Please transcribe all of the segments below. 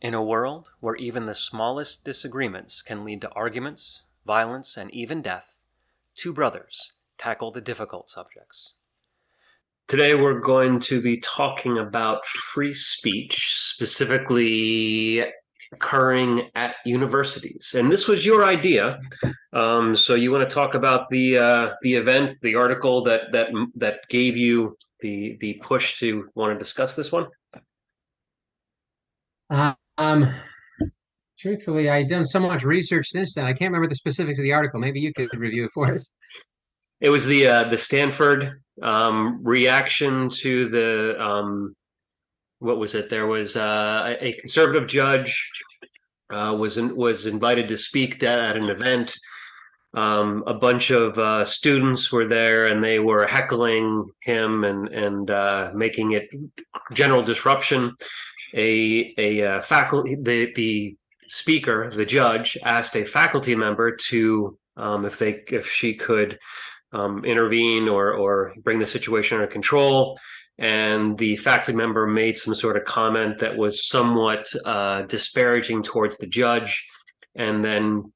In a world where even the smallest disagreements can lead to arguments, violence, and even death, two brothers tackle the difficult subjects. Today we're going to be talking about free speech, specifically occurring at universities. And this was your idea. Um, so you want to talk about the uh, the event, the article that that that gave you the the push to want to discuss this one? Uh, um, truthfully, I've done so much research since then. I can't remember the specifics of the article. Maybe you could review it for us. It was the uh, the Stanford um, reaction to the um, what was it? There was uh, a conservative judge uh, was in, was invited to speak at, at an event. Um, a bunch of uh, students were there, and they were heckling him and and uh, making it general disruption a a uh, faculty the the speaker the judge asked a faculty member to um, if they if she could um, intervene or or bring the situation under control. And the faculty member made some sort of comment that was somewhat uh, disparaging towards the judge. And then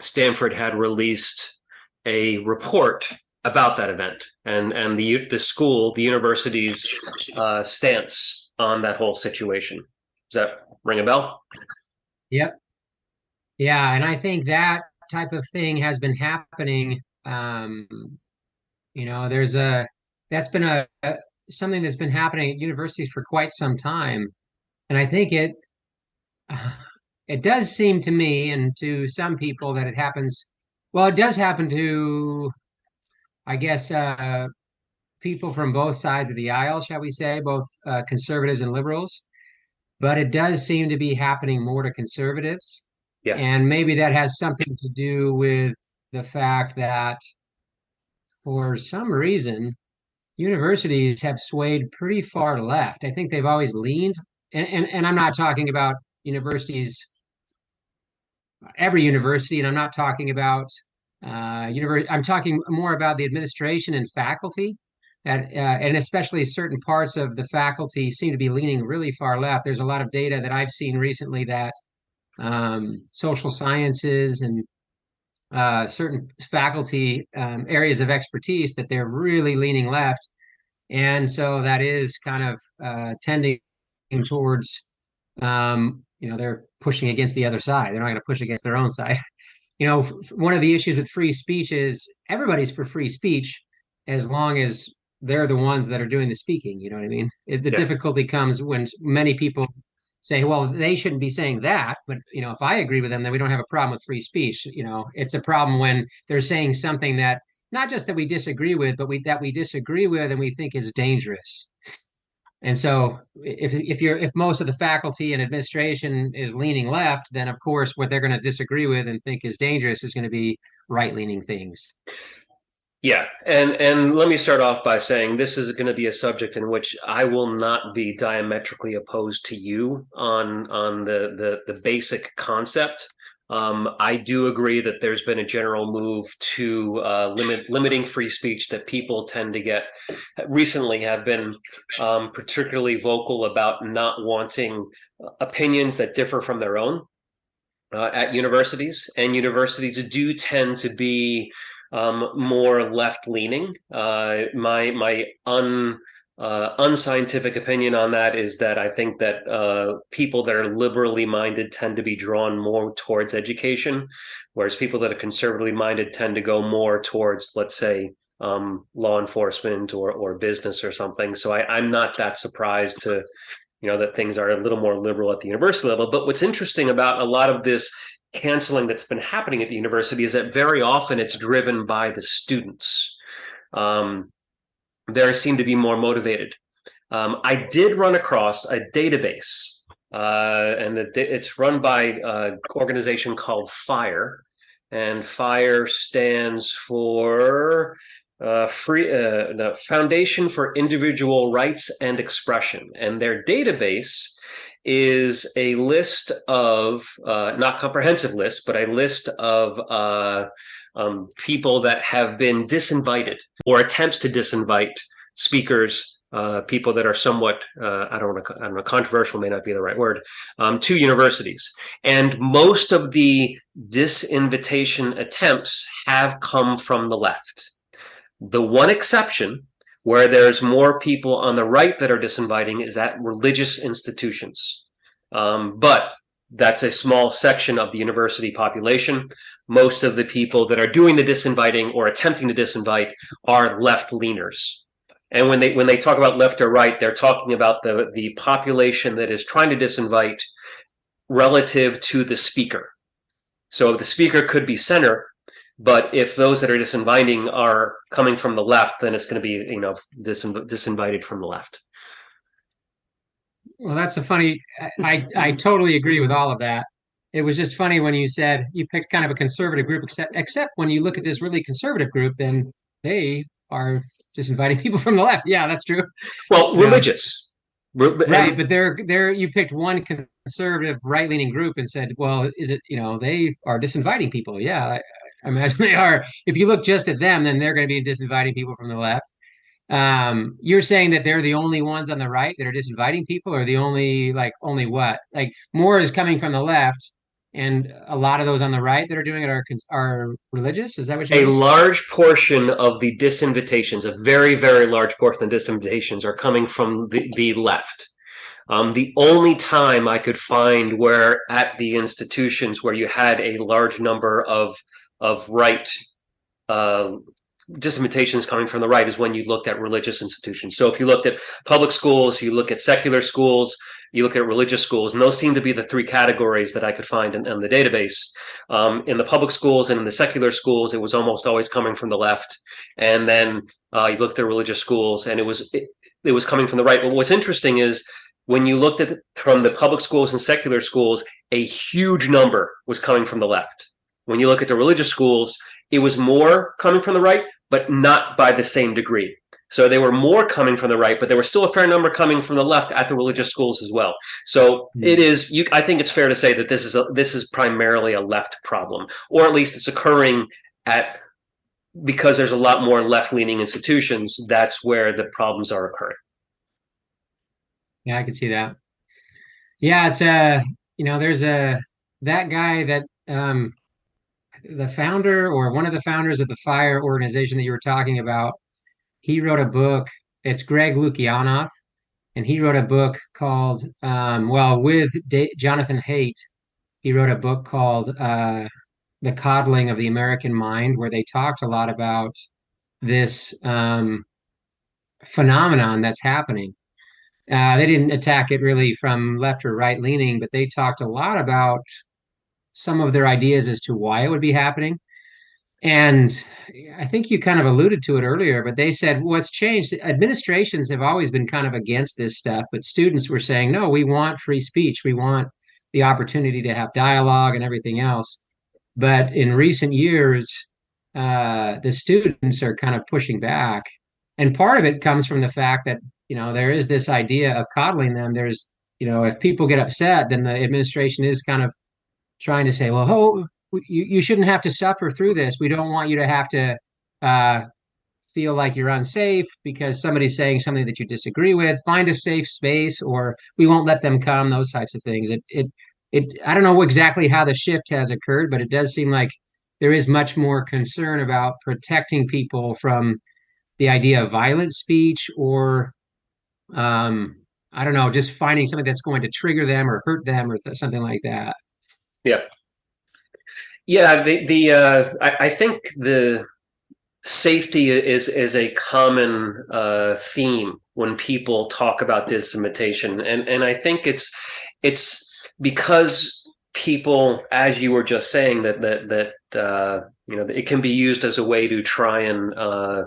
Stanford had released a report about that event and and the the school the university's uh, stance on that whole situation. Does that ring a bell? Yep. Yeah, and I think that type of thing has been happening. Um, you know, there's a that's been a, a something that's been happening at universities for quite some time, and I think it it does seem to me and to some people that it happens. Well, it does happen to, I guess, uh, people from both sides of the aisle, shall we say, both uh, conservatives and liberals. But it does seem to be happening more to conservatives. Yeah. And maybe that has something to do with the fact that for some reason, universities have swayed pretty far left. I think they've always leaned, and, and, and I'm not talking about universities, every university, and I'm not talking about uh, university, I'm talking more about the administration and faculty at, uh, and especially certain parts of the faculty seem to be leaning really far left. There's a lot of data that I've seen recently that um, social sciences and uh, certain faculty um, areas of expertise that they're really leaning left, and so that is kind of uh, tending towards um, you know they're pushing against the other side. They're not going to push against their own side. you know, one of the issues with free speech is everybody's for free speech as long as they're the ones that are doing the speaking. You know what I mean? It, the yeah. difficulty comes when many people say, well, they shouldn't be saying that. But, you know, if I agree with them, then we don't have a problem with free speech. You know, it's a problem when they're saying something that not just that we disagree with, but we that we disagree with and we think is dangerous. And so if if you're if most of the faculty and administration is leaning left, then of course what they're going to disagree with and think is dangerous is going to be right-leaning things. Yeah, and and let me start off by saying this is going to be a subject in which I will not be diametrically opposed to you on on the the, the basic concept. Um, I do agree that there's been a general move to uh, limit limiting free speech that people tend to get recently have been um, particularly vocal about not wanting opinions that differ from their own uh, at universities, and universities do tend to be um, more left leaning. Uh, my my un uh, unscientific opinion on that is that I think that uh, people that are liberally minded tend to be drawn more towards education, whereas people that are conservatively minded tend to go more towards, let's say, um, law enforcement or or business or something. So I, I'm not that surprised to you know that things are a little more liberal at the university level but what's interesting about a lot of this canceling that's been happening at the university is that very often it's driven by the students. Um, they seem to be more motivated. Um, I did run across a database, uh, and the, it's run by an organization called FIRE, and FIRE stands for uh, free uh, the Foundation for Individual Rights and Expression, and their database is a list of uh, not comprehensive list, but a list of uh, um, people that have been disinvited or attempts to disinvite speakers uh, people that are somewhat uh, I don't want to I don't know controversial may not be the right word um, to universities, and most of the disinvitation attempts have come from the left. The one exception where there's more people on the right that are disinviting is at religious institutions, um, but that's a small section of the university population. Most of the people that are doing the disinviting or attempting to disinvite are left leaners. And when they when they talk about left or right, they're talking about the the population that is trying to disinvite relative to the speaker. So the speaker could be center, but if those that are disinviting are coming from the left, then it's going to be you know disin disinvited from the left. Well, that's a funny. I I totally agree with all of that. It was just funny when you said you picked kind of a conservative group, except except when you look at this really conservative group, then they are just inviting people from the left. Yeah, that's true. Well, religious. right, but they're they're you picked one conservative right leaning group and said, well, is it you know they are disinviting people? Yeah, I, imagine they are. If you look just at them, then they're going to be disinviting people from the left. Um, you're saying that they're the only ones on the right that are disinviting people, or the only like only what? Like more is coming from the left, and a lot of those on the right that are doing it are are religious. Is that what you? A mean? large portion of the disinvitations, a very very large portion of the disinvitations, are coming from the, the left. Um, the only time I could find where at the institutions where you had a large number of of right uh, disinvitations coming from the right is when you looked at religious institutions. So if you looked at public schools, you look at secular schools, you look at religious schools, and those seem to be the three categories that I could find in, in the database. Um, in the public schools and in the secular schools, it was almost always coming from the left. And then uh, you looked at religious schools, and it was it, it was coming from the right. But what's interesting is when you looked at from the public schools and secular schools, a huge number was coming from the left. When you look at the religious schools, it was more coming from the right, but not by the same degree. So they were more coming from the right, but there was still a fair number coming from the left at the religious schools as well. So mm. it is. You, I think it's fair to say that this is a, this is primarily a left problem, or at least it's occurring at because there's a lot more left-leaning institutions. That's where the problems are occurring. Yeah, I can see that. Yeah, it's a you know there's a that guy that um the founder or one of the founders of the fire organization that you were talking about he wrote a book. It's Greg Lukianoff, and he wrote a book called, um, well, with D- Jonathan Haidt, he wrote a book called uh, The Coddling of the American Mind, where they talked a lot about this um, phenomenon that's happening. Uh, they didn't attack it really from left or right leaning, but they talked a lot about some of their ideas as to why it would be happening. And I think you kind of alluded to it earlier, but they said what's changed. Administrations have always been kind of against this stuff, but students were saying, no, we want free speech. We want the opportunity to have dialogue and everything else. But in recent years, uh, the students are kind of pushing back. And part of it comes from the fact that, you know, there is this idea of coddling them. There's, you know, if people get upset, then the administration is kind of trying to say, well, you, you shouldn't have to suffer through this. We don't want you to have to uh, feel like you're unsafe because somebody's saying something that you disagree with. Find a safe space, or we won't let them come. Those types of things. It it it. I don't know exactly how the shift has occurred, but it does seem like there is much more concern about protecting people from the idea of violent speech or um, I don't know, just finding something that's going to trigger them or hurt them or th- something like that. Yeah, yeah, the the uh, I, I think the safety is is a common uh, theme when people talk about disinvitation, and and I think it's it's because people, as you were just saying, that that that uh, you know it can be used as a way to try and uh,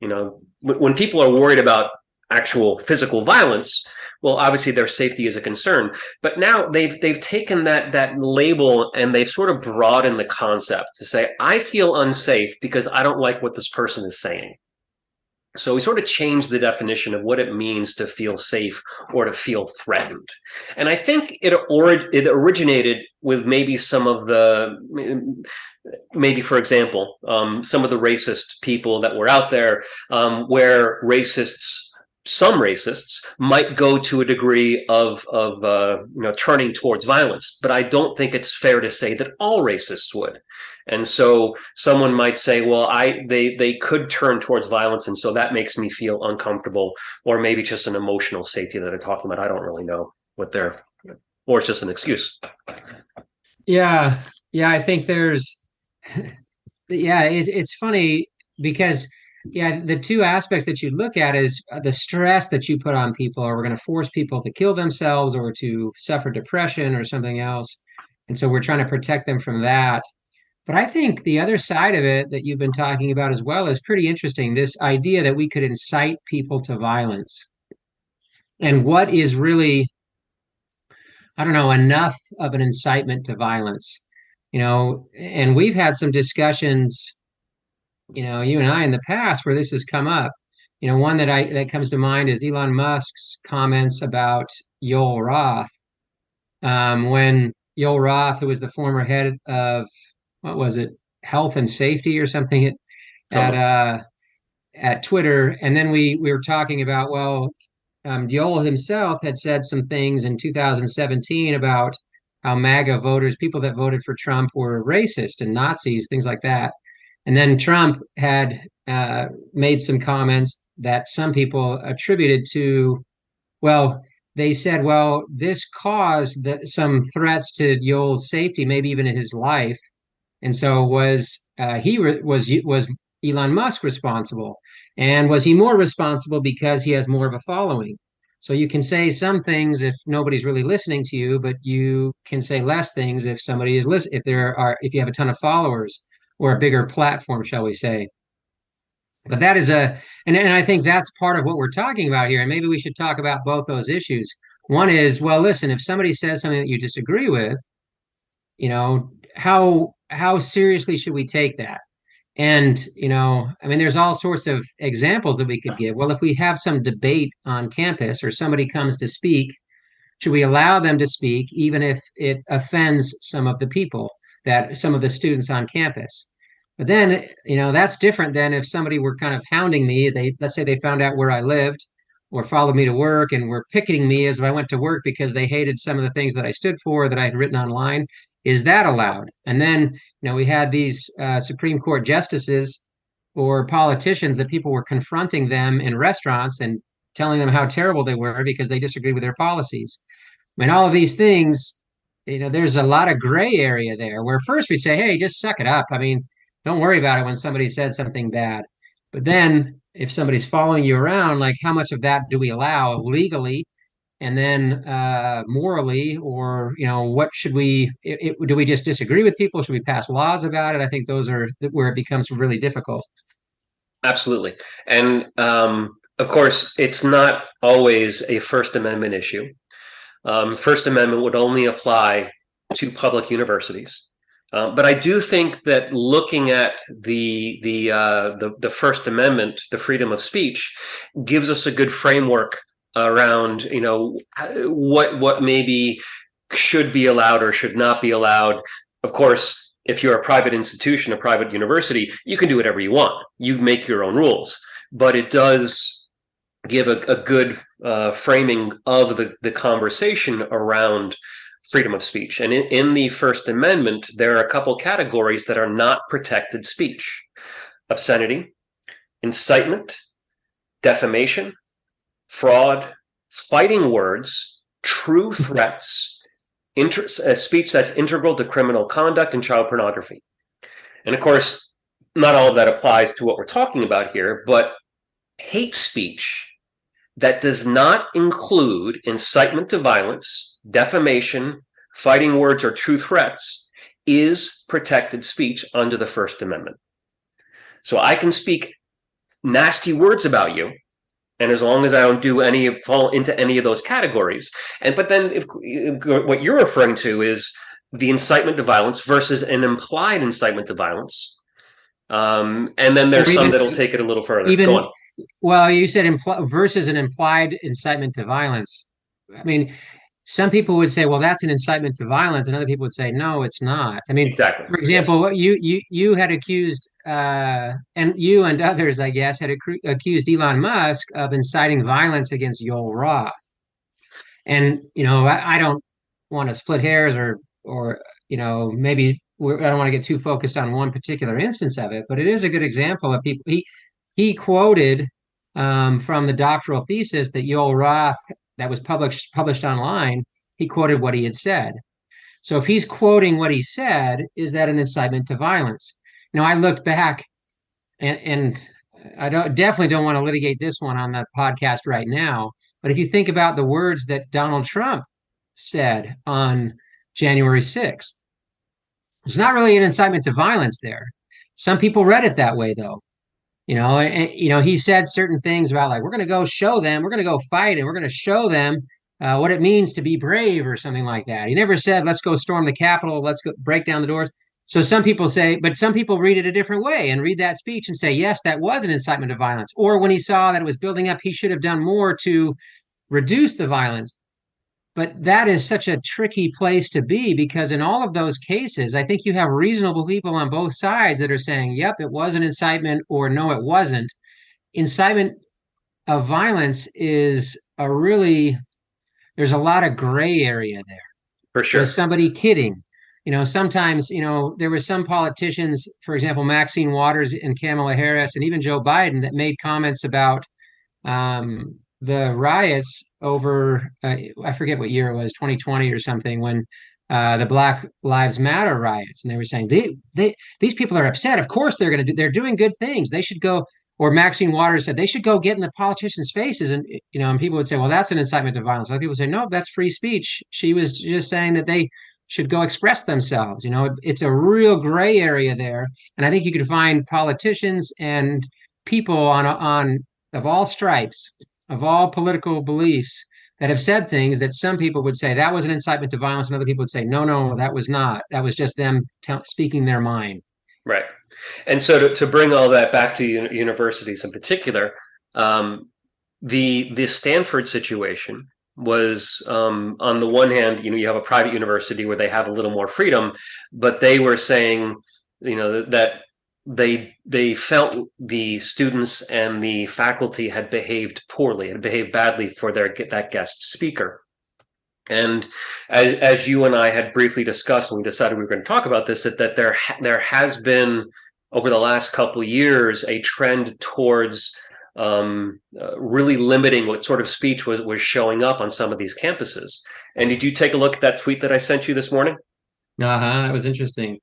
you know when people are worried about actual physical violence well, obviously their safety is a concern. But now they've they've taken that that label and they've sort of broadened the concept to say, I feel unsafe because I don't like what this person is saying. So we sort of changed the definition of what it means to feel safe or to feel threatened. And I think it it originated with maybe some of the maybe for example, um, some of the racist people that were out there um, where racists some racists might go to a degree of of uh, you know turning towards violence, but I don't think it's fair to say that all racists would. And so someone might say, well, I they they could turn towards violence, and so that makes me feel uncomfortable, or maybe just an emotional safety that they're talking about. I don't really know what they're, or it's just an excuse. Yeah, yeah, I think there's, yeah, it's it's funny because yeah, the two aspects that you look at is uh, the stress that you put on people, or we're going to force people to kill themselves or to suffer depression or something else. And so we're trying to protect them from that. But I think the other side of it that you've been talking about as well is pretty interesting. This idea that we could incite people to violence. And what is really, I don't know, enough of an incitement to violence? You know, and we've had some discussions you know, you and I in the past where this has come up. You know, one that I that comes to mind is Elon Musk's comments about Yoel Roth. Um, when Yoel Roth, who was the former head of what was it, health and safety or something at at uh, at Twitter, and then we we were talking about well, um, Yoel himself had said some things in 2017 about how MAGA voters, people that voted for Trump, were racist and Nazis, things like that. And then Trump had uh, made some comments that some people attributed to, well, they said, well, this caused the, some threats to Yoel's safety, maybe even his life. And so was uh, he re- was was Elon Musk responsible? And was he more responsible because he has more of a following? So you can say some things if nobody's really listening to you, but you can say less things if somebody is listen if there are if you have a ton of followers or a bigger platform, shall we say. But that is a, and, and I think that's part of what we're talking about here. And maybe we should talk about both those issues. One is, well, listen, if somebody says something that you disagree with, you know, how how seriously should we take that? And, you know, I mean, there's all sorts of examples that we could give. Well, if we have some debate on campus or somebody comes to speak, should we allow them to speak even if it offends some of the people that some of the students on campus? But then, you know, that's different than if somebody were kind of hounding me. They let's say they found out where I lived or followed me to work and were picketing me as I went to work because they hated some of the things that I stood for that I had written online. Is that allowed? And then, you know, we had these uh, Supreme Court justices or politicians that people were confronting them in restaurants and telling them how terrible they were because they disagreed with their policies. I mean, all of these things, you know, there's a lot of gray area there where first we say, hey, just suck it up. I mean, don't worry about it when somebody says something bad. But then if somebody's following you around, like how much of that do we allow legally? And then uh, morally, or you know, what should we? It, it, do we just disagree with people? Should we pass laws about it? I think those are where it becomes really difficult. Absolutely, and um, of course, it's not always a First Amendment issue. Um, First Amendment would only apply to public universities. Uh, but I do think that looking at the the, uh, the the First Amendment, the freedom of speech, gives us a good framework around you know what what maybe should be allowed or should not be allowed. Of course, if you're a private institution, a private university, you can do whatever you want. You make your own rules, but it does give a, a good uh, framing of the the conversation around freedom of speech. And in, in the First Amendment, there are a couple categories that are not protected speech obscenity, incitement, defamation, fraud, fighting words, true threats, inter- speech that's integral to criminal conduct and child pornography. And of course, not all of that applies to what we're talking about here, but hate speech that does not include incitement to violence, defamation, fighting words, or true threats is protected speech under the First Amendment. So I can speak nasty words about you, and as long as I don't do any fall into any of those categories, and but then if, what you're referring to is the incitement to violence versus an implied incitement to violence, um, and then there's even, some that'll take it a little further. Even well, you said impl- versus an implied incitement to violence. I mean, some people would say, well, that's an incitement to violence, and other people would say, no, it's not. I mean, exactly. For example, yeah. you you you had accused, uh, and you and others, I guess, had ac- accused Elon Musk of inciting violence against Yoel Roth. And you know, I, I don't want to split hairs or or you know maybe I don't want to get too focused on one particular instance of it, but it is a good example of people. He he quoted um, from the doctoral thesis that Yoel Roth that was published published online. He quoted what he had said. So if he's quoting what he said, is that an incitement to violence? Now I looked back, and and I don't definitely don't want to litigate this one on the podcast right now. But if you think about the words that Donald Trump said on January 6th, there's not really an incitement to violence there. Some people read it that way, though. You know, and, you know, he said certain things about like we're going to go show them, we're going to go fight, and we're going to show them uh, what it means to be brave or something like that. He never said, "Let's go storm the Capitol, let's go break down the doors." So some people say, but some people read it a different way and read that speech and say, yes, that was an incitement to violence. Or when he saw that it was building up, he should have done more to reduce the violence. But that is such a tricky place to be because in all of those cases, I think you have reasonable people on both sides that are saying, yep, it was an incitement, or no, it wasn't. Incitement of violence is a really, there's a lot of gray area there. For sure. Is somebody kidding? you know, sometimes, you know, there were some politicians, for example, Maxine Waters and Kamala Harris, and even Joe Biden, that made comments about um, the riots over, uh, I forget what year it was, 2020 or something, when uh, the Black Lives Matter riots, and they were saying they, they, these people are upset. Of course, they're going to do. They're doing good things. They should go. Or Maxine Waters said they should go get in the politicians' faces, and you know, and people would say, "Well, that's an incitement to violence." Other people say, "No, that's free speech." She was just saying that they should go express themselves. You know, it, it's a real gray area there, and I think you could find politicians and people on on of all stripes, of all political beliefs that have said things that some people would say that was an incitement to violence, and other people would say, no, no, that was not. That was just them speaking their mind. Right. And so to, to bring all that back to universities in particular, um, the the Stanford situation was um, on the one hand, you know, you have a private university where they have a little more freedom, but they were saying, you know, that they they felt the students and the faculty had behaved poorly, had behaved badly for their that guest speaker. And as, as you and I had briefly discussed when we decided we were going to talk about this, that, that there there has been over the last couple years a trend towards um, uh, really limiting what sort of speech was was showing up on some of these campuses. And did you take a look at that tweet that I sent you this morning? Uh huh. That was interesting.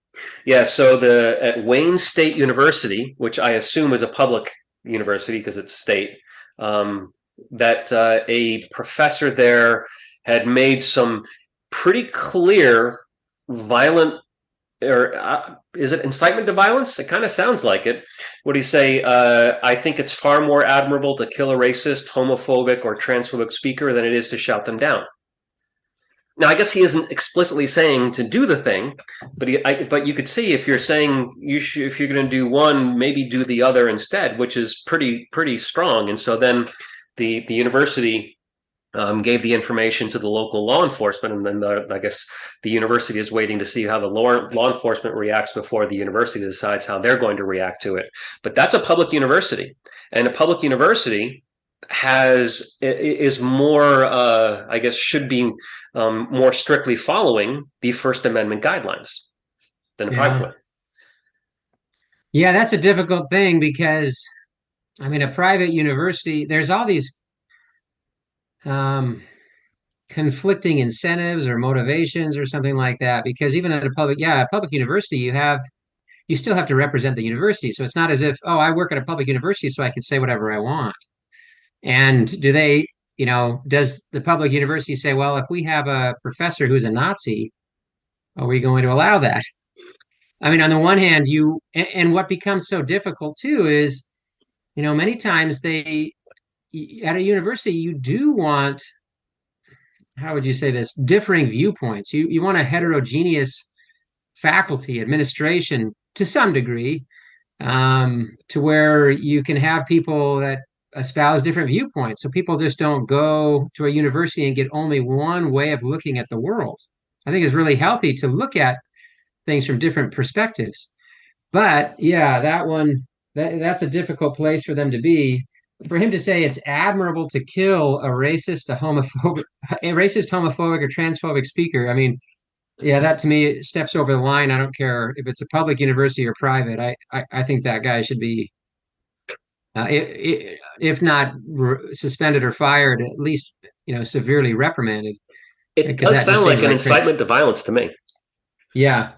Yeah. So the at Wayne State University, which I assume is a public university because it's state, um, that uh, a professor there had made some pretty clear violent or uh, is it incitement to violence? It kind of sounds like it. What do you say? Uh, I think it's far more admirable to kill a racist, homophobic, or transphobic speaker than it is to shout them down. Now, I guess he isn't explicitly saying to do the thing, but he, I, but you could see if you're saying you should, if you're going to do one, maybe do the other instead, which is pretty pretty strong. And so then the the university um, gave the information to the local law enforcement, and then the, I guess the university is waiting to see how the law, law enforcement reacts before the university decides how they're going to react to it. But that's a public university, and a public university has is more, uh, I guess, should be um, more strictly following the First Amendment guidelines than a yeah. private one. Yeah, that's a difficult thing because, I mean, a private university, there's all these um, conflicting incentives or motivations or something like that. Because even at a public, yeah, a public university, you have you still have to represent the university. So it's not as if, oh, I work at a public university, so I can say whatever I want. And do they, you know, does the public university say, well, if we have a professor who's a Nazi, are we going to allow that? I mean, on the one hand, you and, what becomes so difficult too is, you know, many times they at a university you do want how would you say this differing viewpoints you you want a heterogeneous faculty administration to some degree um, to where you can have people that espouse different viewpoints. So people just don't go to a university and get only one way of looking at the world. I think it's really healthy to look at things from different perspectives. But yeah, that one that, that's a difficult place for them to be. For him to say it's admirable to kill a racist, a homophobic, a racist, homophobic, or transphobic speaker. I mean, yeah, that to me steps over the line. I don't care if it's a public university or private. I I, I think that guy should be uh, if, if not suspended or fired, at least you know severely reprimanded. It does sound like an incitement to violence to me. Yeah,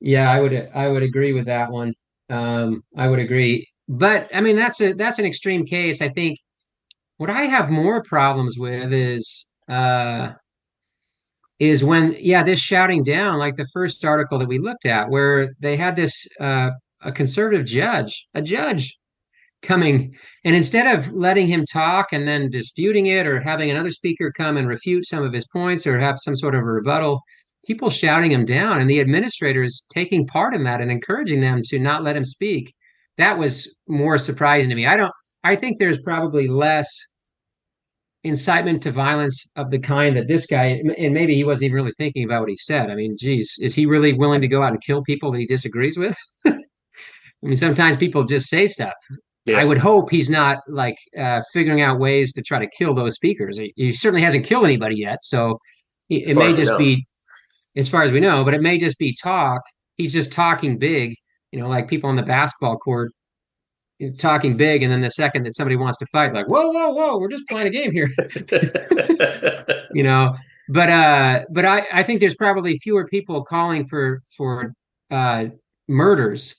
yeah, I would I would agree with that one. Um, I would agree, but I mean that's a that's an extreme case. I think what I have more problems with is uh, is when yeah this shouting down like the first article that we looked at where they had this uh, a conservative judge a judge coming. And instead of letting him talk and then disputing it or having another speaker come and refute some of his points or have some sort of a rebuttal people shouting him down and the administrators taking part in that and encouraging them to not let him speak that was more surprising to me. I don't i think there's probably less incitement to violence of the kind that this guy and maybe he wasn't even really thinking about what he said. I mean geez is he really willing to go out and kill people that he disagrees with? I mean sometimes people just say stuff yeah. I would hope he's not like uh, figuring out ways to try to kill those speakers. He, he certainly hasn't killed anybody yet, so it, it may just be, as far as we know, but it may just be talk. He's just talking big, you know, like people on the basketball court talking big, and then the second that somebody wants to fight, like whoa, whoa, whoa, we're just playing a game here, you know. But uh, but I I think there's probably fewer people calling for for uh, murders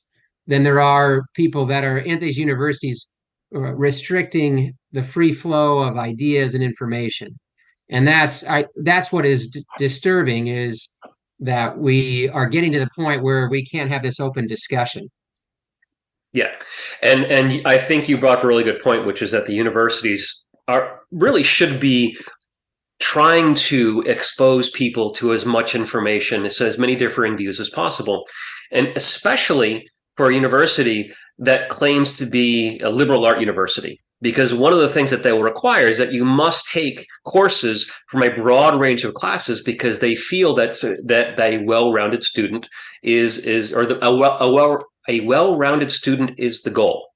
than there are people that are in these universities uh, restricting the free flow of ideas and information. And that's i that's what is d- disturbing is that we are getting to the point where we can't have this open discussion. Yeah. And and i think you brought up a really good point which is that the universities are really should be trying to expose people to as much information as, as many differing views as possible. And especially for a university that claims to be a liberal art university. Because one of the things that they will require is that you must take courses from a broad range of classes because they feel that that, that a well-rounded student is is or the, a well a well a well-rounded student is the goal.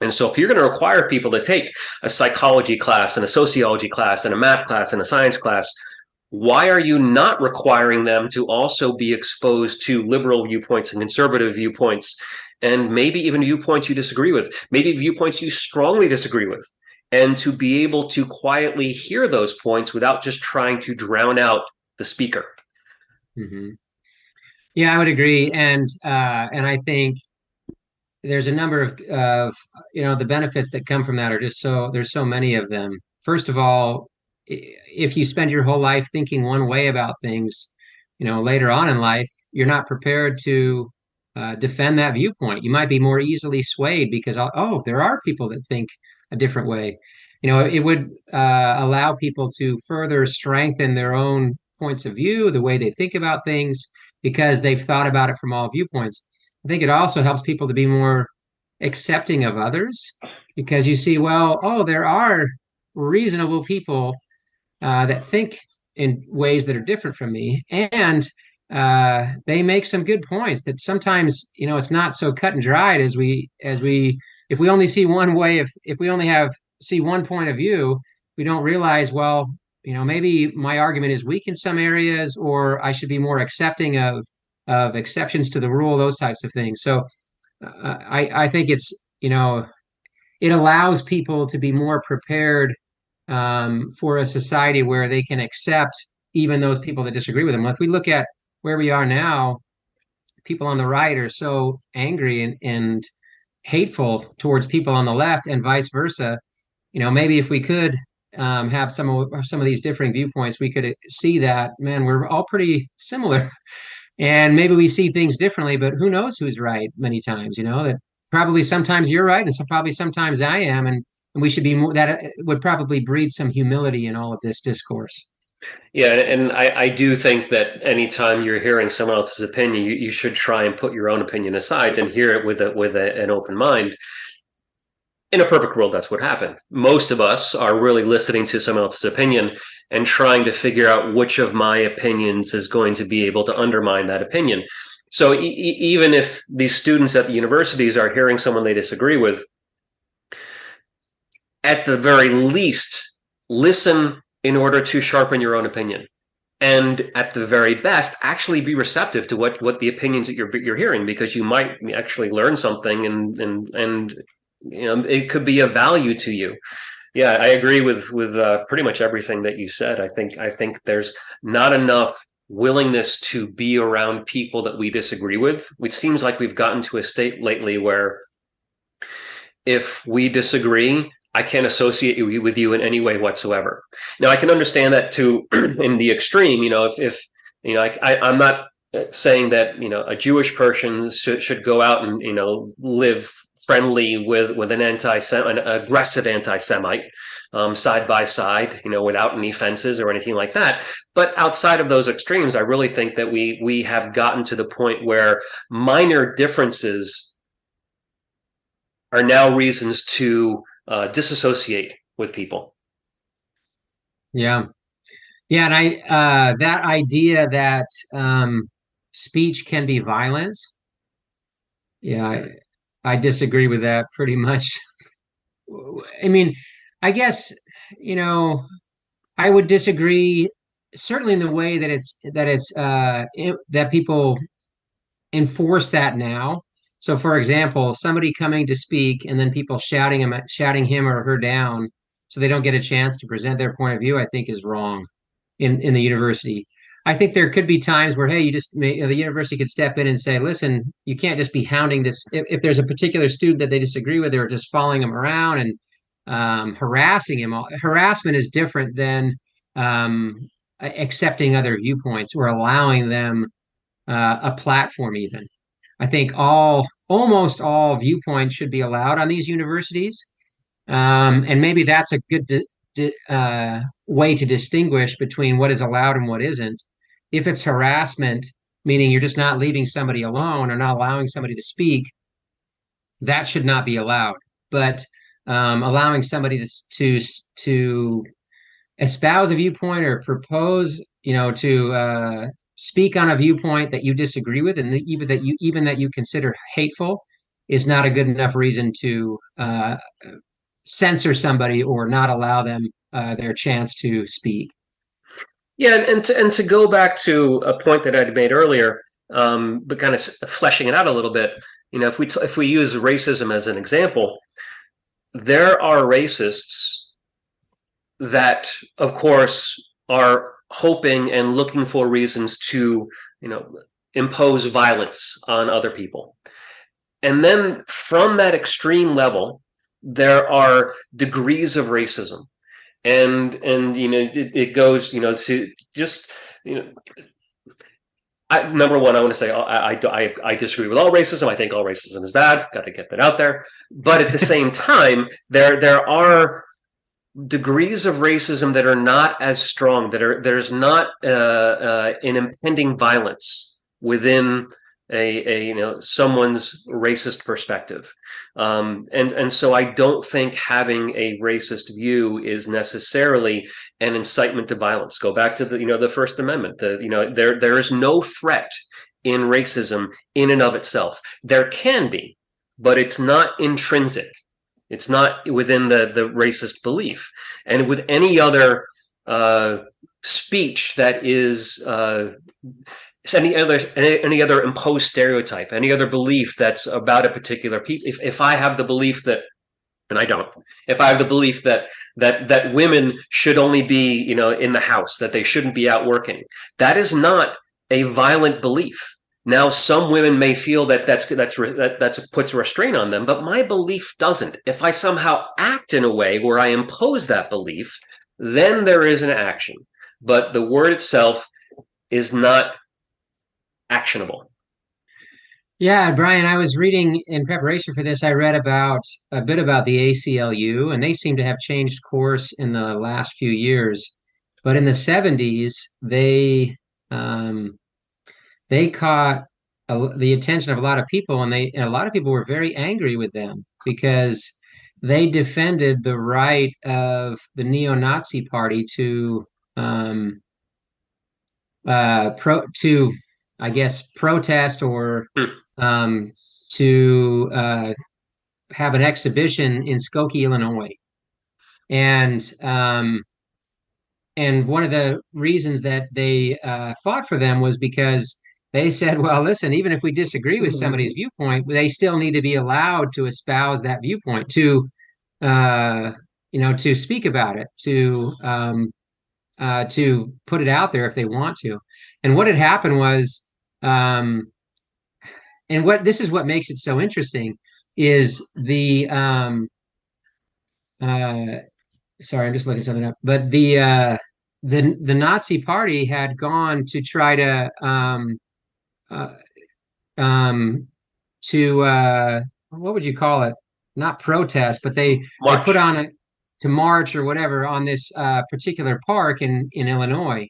And so if you're going to require people to take a psychology class and a sociology class and a math class and a science class why are you not requiring them to also be exposed to liberal viewpoints and conservative viewpoints? And maybe even viewpoints you disagree with. Maybe viewpoints you strongly disagree with. And to be able to quietly hear those points without just trying to drown out the speaker. Mm-hmm. yeah i would agree. And uh, and i think there's a number of, of you know the benefits that come from that are just so there's so many of them. First of all if you spend your whole life thinking one way about things, you know, later on in life, you're not prepared to uh, defend that viewpoint. You might be more easily swayed because, oh, there are people that think a different way. You know, it would uh, allow people to further strengthen their own points of view, the way they think about things, because they've thought about it from all viewpoints. I think it also helps people to be more accepting of others because you see, well, oh, there are reasonable people uh, that think in ways that are different from me. And uh, they make some good points that sometimes you know it's not so cut and dried as we as we if we only see one way if if we only have see one point of view we don't realize well you know maybe my argument is weak in some areas or i should be more accepting of of exceptions to the rule those types of things. So uh, i i think it's you know it allows people to be more prepared um, for a society where they can accept even those people that disagree with them. If we look at where we are now, people on the right are so angry and, and hateful towards people on the left, and vice versa. You know, maybe if we could um, have some of some of these differing viewpoints, we could see that man, we're all pretty similar, and maybe we see things differently. But who knows who's right? Many times, you know that probably sometimes you're right, and so probably sometimes I am, and and we should be more that uh, would probably breed some humility in all of this discourse yeah and I, I do think that anytime you're hearing someone else's opinion you, you should try and put your own opinion aside and hear it with a with a, an open mind in a perfect world, that's what happened. Most of us are really listening to someone else's opinion and trying to figure out which of my opinions is going to be able to undermine that opinion. So e even if these students at the universities are hearing someone they disagree with, at the very least, listen in order to sharpen your own opinion. And at the very best, actually be receptive to what, what the opinions that you're, you're hearing, because you might actually learn something and, and, and you know it could be of value to you. Yeah i agree with with uh, pretty much everything that you said. I think i think there's not enough willingness to be around people that we disagree with. Which seems like we've gotten to a state lately where if we disagree i can't associate with you in any way whatsoever now i can understand that too in the extreme you know if, if you know I, i'm not saying that you know a jewish person should, should go out and you know live friendly with with an anti an aggressive anti-Semite um, side by side, you know, without any fences or anything like that. But outside of those extremes, I really think that we we have gotten to the point where minor differences are now reasons to uh, disassociate with people. Yeah, yeah, and I uh, that idea that um, speech can be violence. Yeah, I disagree with that pretty much. I mean, I guess, you know, I would disagree certainly in the way that it's that it's uh it, that people enforce that now. So for example, somebody coming to speak and then people shouting him shouting him or her down so they don't get a chance to present their point of view, I think is wrong in in the university. I think there could be times where, hey, you just may, you know, the university could step in and say, listen, you can't just be hounding this. If, if there's a particular student that they disagree with, they're just following him around and um, harassing him. Harassment is different than um, accepting other viewpoints or allowing them uh, a platform. Even I think all almost all viewpoints should be allowed on these universities, um, and maybe that's a good uh, way to distinguish between what is allowed and what isn't if it's harassment, meaning you're just not leaving somebody alone or not allowing somebody to speak, that should not be allowed. But um, allowing somebody to, to to espouse a viewpoint or propose, you know, to uh, speak on a viewpoint that you disagree with, and even that you even that you consider hateful, is not a good enough reason to uh, censor somebody or not allow them uh, their chance to speak. Yeah, and to, and to go back to a point that I'd made earlier, um, but kind of fleshing it out a little bit, you know, if we if we use racism as an example, there are racists that, of course, are hoping and looking for reasons to, you know, impose violence on other people. And then from that extreme level, there are degrees of racism and and you know it, it goes you know to just you know I, number one, I want to say I, I, I disagree with all racism. I think all racism is bad. Got to get that out there. But at the same time, there there are degrees of racism that are not as strong. That are there's not uh, uh, an impending violence within a, a you know someone's racist perspective um, and and so I don't think having a racist view is necessarily an incitement to violence. Go back to the you know the First Amendment. The you know there there is no threat in racism in and of itself. There can be, but it's not intrinsic. It's not within the the racist belief. And with any other uh, speech that is uh, any other any, other imposed stereotype, any other belief that's about a particular people. If if I have the belief that and I don't. If I have the belief that that that women should only be, you know, in the house, that they shouldn't be out working, that is not a violent belief. Now, some women may feel that that's that's that that's puts restraint on them, but my belief doesn't. If I somehow act in a way where I impose that belief, then there is an action. But the word itself is not actionable. Yeah, Brian, I was reading in preparation for this, I read about a bit about the ACLU, and they seem to have changed course in the last few years. But in the 70s, they um, they caught a, the attention of a lot of people, and they and a lot of people were very angry with them because they defended the right of the neo-Nazi party to um, uh, pro to I guess protest or Hmm. um, to uh, have an exhibition in Skokie, Illinois, and um, and one of the reasons that they uh, fought for them was because they said, well, listen, even if we disagree with somebody's viewpoint, they still need to be allowed to espouse that viewpoint, to uh, you know, to speak about it, to um, uh, to put it out there if they want to. And what had happened was, um, and what this is what makes it so interesting is the um, uh, sorry, I'm just looking something up, but the uh, the the Nazi Party had gone to try to um, uh, um, to uh, what would you call it? Not protest, but they they put on a to march or whatever on this uh, particular park in in Illinois,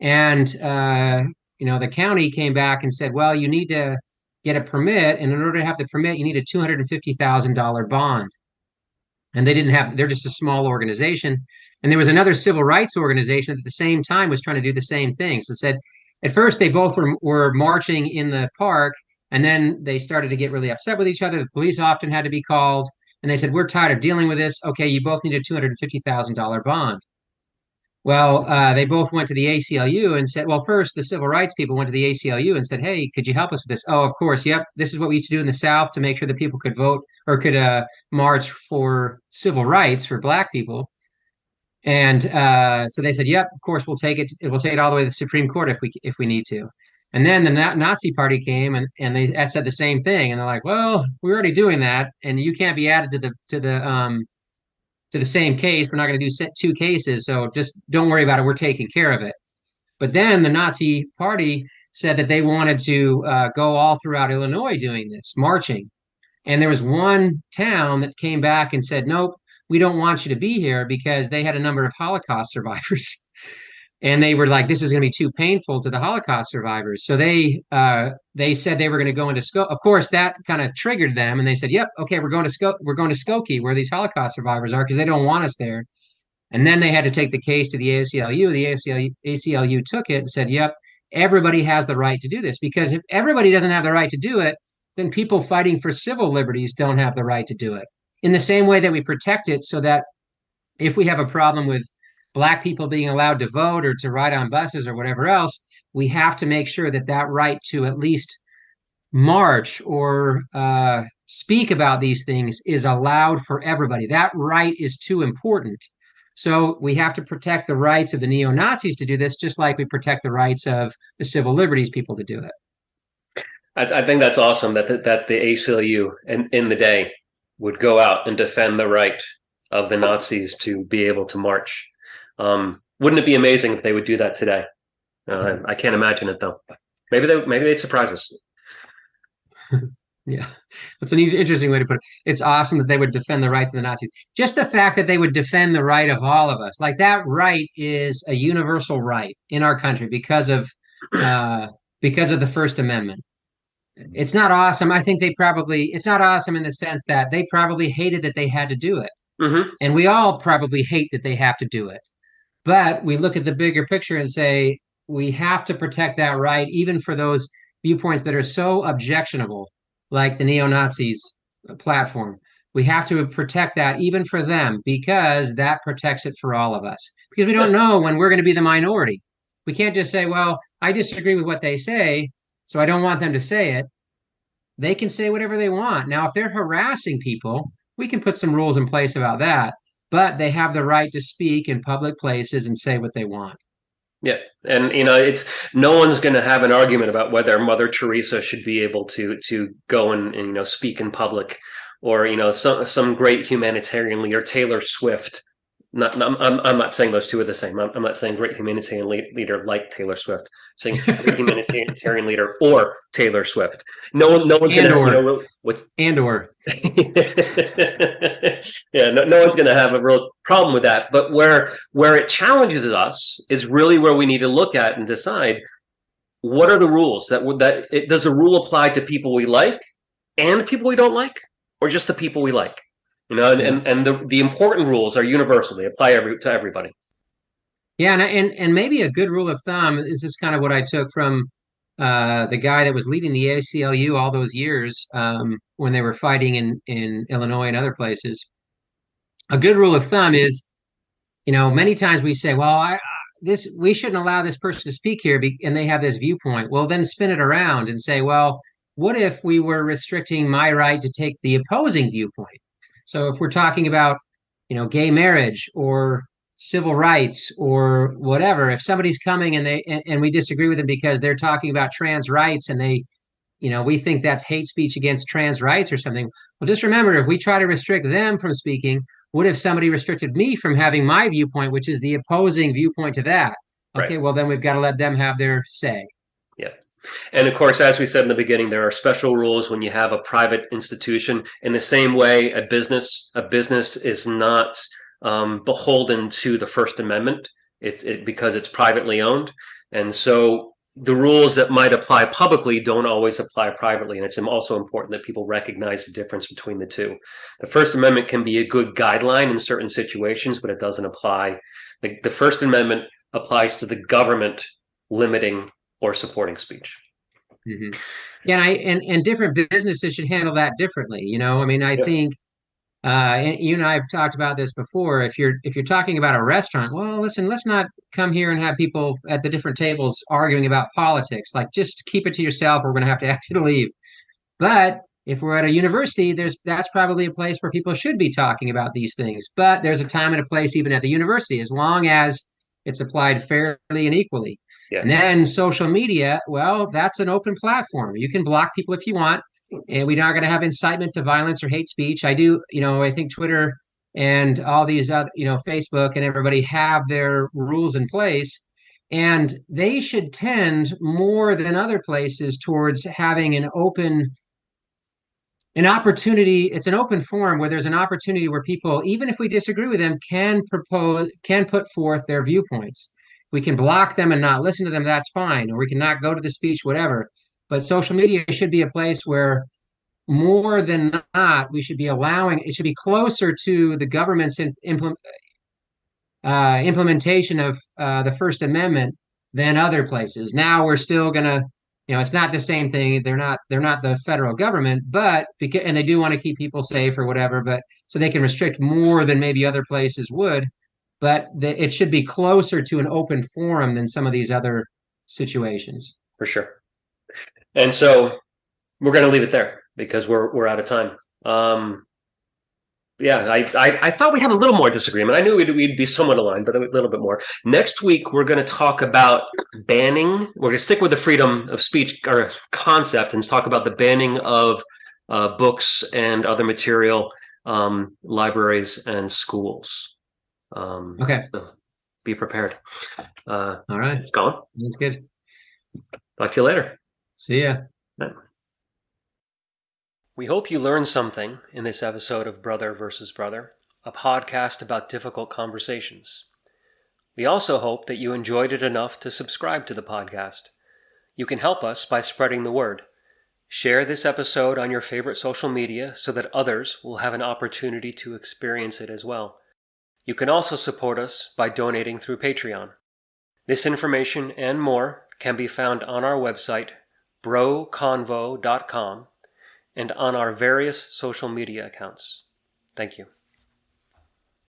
and uh, you know the county came back and said, well, you need to get a permit, and in order to have the permit, you need a two hundred and fifty thousand dollar bond. And they didn't have; they're just a small organization. And there was another civil rights organization that at the same time was trying to do the same thing. So it said, at first they both were were marching in the park, and then they started to get really upset with each other. The police often had to be called, and they said, "We're tired of dealing with this. Okay, you both need a two hundred and fifty thousand dollar bond." Well, uh, they both went to the ACLU and said, well, first, the civil rights people went to the ACLU and said, hey, could you help us with this? Oh, of course. Yep. This is what we used to do in the South to make sure that people could vote or could uh, march for civil rights for Black people. And uh, so they said, "Yep, of course we'll take it. We'll take it all the way to the Supreme Court if we if we need to." And then the Nazi Party came and and they said the same thing, and they're like, "Well, we're already doing that, and you can't be added to the to the um to the same case. We're not going to do two cases, so just don't worry about it. We're taking care of it." But then the Nazi Party said that they wanted to uh, go all throughout Illinois doing this, marching. And there was one town that came back and said, "Nope, we don't want you to be here because they had a number of Holocaust survivors. and they were like, this is going to be too painful to the Holocaust survivors. So they uh, they said they were going to go into Skokie. Of course, that kind of triggered them, and they said, "Yep, okay, we're going to Skokie. We're going to Skokie, where these Holocaust survivors are, because they don't want us there." And then they had to take the case to the ACLU. The ACLU, ACLU took it and said, "Yep, everybody has the right to do this because if everybody doesn't have the right to do it, then people fighting for civil liberties don't have the right to do it." In the same way that we protect it so that if we have a problem with black people being allowed to vote or to ride on buses or whatever else, we have to make sure that that right to at least march or uh, speak about these things is allowed for everybody. That right is too important. So we have to protect the rights of the neo Nazis to do this, just like we protect the rights of the civil liberties people to do it. I, I think that's awesome that the, that the ACLU in, in the day would go out and defend the right of the Nazis to be able to march. Um, wouldn't it be amazing if they would do that today? Uh, I can't imagine it though. Maybe they maybe they'd surprise us. yeah, that's an interesting way to put it. It's awesome that they would defend the rights of the Nazis. Just the fact that they would defend the right of all of us, like that right, is a universal right in our country because of uh, because of the First Amendment it's not awesome. I think they probably it's not awesome in the sense that they probably hated that they had to do it. Mm-hmm. And we all probably hate that they have to do it. But we look at the bigger picture and say we have to protect that right, even for those viewpoints that are so objectionable, like the neo Nazis platform. We have to protect that even for them because that protects it for all of us. Because we don't know when we're going to be the minority. We can't just say, well, I disagree with what they say, so I don't want them to say it. They can say whatever they want. Now, if they're harassing people, we can put some rules in place about that, but they have the right to speak in public places and say what they want. Yeah, and you know, it's no one's going to have an argument about whether Mother Teresa should be able to to go and, and you know speak in public, or you know some some great humanitarian leader, Taylor Swift, not, not I'm, I'm not saying those two are the same. I'm, I'm not saying great humanitarian leader like Taylor Swift. I'm saying great humanitarian leader or Taylor Swift. No one, no one's going to you know, what's and or. yeah, no, no one's going to have a real problem with that. But where where it challenges us is really where we need to look at and decide what are the rules that would that it, does a rule apply to people we like and people we don't like, or just the people we like. You know, and, and, and the, the important rules are universal. They apply every, to everybody. Yeah, and, and and maybe a good rule of thumb this is kind of what I took from uh, the guy that was leading the ACLU all those years um, when they were fighting in in Illinois and other places. A good rule of thumb is, you know, many times we say, "Well, I, this we shouldn't allow this person to speak here," and they have this viewpoint. Well, then spin it around and say, "Well, what if we were restricting my right to take the opposing viewpoint?" So if we're talking about, you know, gay marriage or civil rights or whatever if somebody's coming and they and, and, we disagree with them because they're talking about trans rights and they you know we think that's hate speech against trans rights or something well just remember if we try to restrict them from speaking what if somebody restricted me from having my viewpoint which is the opposing viewpoint to that? Okay right. well then we've got to let them have their say. Yeah and of course, as we said in the beginning, there are special rules when you have a private institution. In the same way, a business a business is not um, beholden to the First Amendment. It's it, because it's privately owned, and so the rules that might apply publicly don't always apply privately. And it's also important that people recognize the difference between the two. The First Amendment can be a good guideline in certain situations, but it doesn't apply. The, the First Amendment applies to the government limiting or supporting speech. Mm-hmm. Yeah, and I and, and different businesses should handle that differently. You know, I mean, I yeah. think uh, and you and I have talked about this before. If you're if you're talking about a restaurant, well, listen, let's not come here and have people at the different tables arguing about politics. Like, just keep it to yourself. We're going to have to ask you to leave. But if we're at a university, there's that's probably a place where people should be talking about these things. But there's a time and a place even at the university, as long as it's applied fairly and equally. Yeah. And then social media, well, that's an open platform. You can block people if you want and we're not going to have incitement to violence or hate speech. I do, you know, I think Twitter and all these other, you know, Facebook and everybody have their rules in place. And they should tend more than other places towards having an open an opportunity it's an open forum where there's an opportunity where people even if we disagree with them can propose can put forth their viewpoints we can block them and not listen to them that's fine or we can not go to the speech whatever but social media should be a place where more than not, we should be allowing, it should be closer to the government's in, implement, uh, implementation of uh, the First Amendment than other places. Now we're still going to, you know, it's not the same thing. They're not, they're not the federal government, but because, and they do want to keep people safe or whatever, but so they can restrict more than maybe other places would. But the, it should be closer to an open forum than some of these other situations. For sure. And so we're going to leave it there because we're we're out of time. Um, yeah, I, I, I thought we'd have a little more disagreement. I knew we'd, we'd be somewhat aligned, but a little bit more. Next week, we're going to talk about banning. We're going to stick with the freedom of speech or concept and talk about the banning of uh, books and other material, um, libraries and schools. Um, okay. So be prepared. Uh, All right. It's gone. That's good. Talk to you later. See ya. We hope you learned something in this episode of Brother versus Brother, a podcast about difficult conversations. We also hope that you enjoyed it enough to subscribe to the podcast. You can help us by spreading the word. Share this episode on your favorite social media so that others will have an opportunity to experience it as well. You can also support us by donating through Patreon. This information and more can be found on our website, broconvo.com, and on our various social media accounts. Thank you.